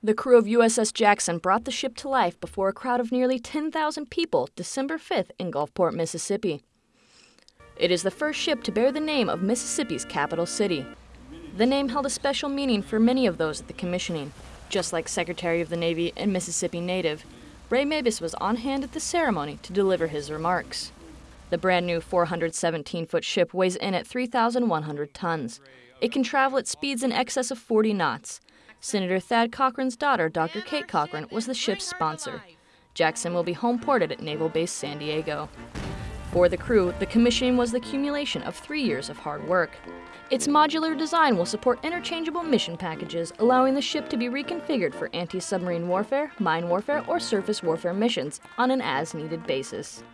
The crew of USS Jackson brought the ship to life before a crowd of nearly 10,000 people December 5th in Gulfport, Mississippi. It is the first ship to bear the name of Mississippi's capital city. The name held a special meaning for many of those at the commissioning. Just like Secretary of the Navy and Mississippi native, Ray Mabus was on hand at the ceremony to deliver his remarks. The brand new 417 foot ship weighs in at 3,100 tons. It can travel at speeds in excess of 40 knots Senator Thad Cochran's daughter, Dr. Kate Cochran, was the ship's sponsor. Jackson will be home ported at Naval Base San Diego. For the crew, the commissioning was the accumulation of three years of hard work. Its modular design will support interchangeable mission packages, allowing the ship to be reconfigured for anti submarine warfare, mine warfare, or surface warfare missions on an as needed basis.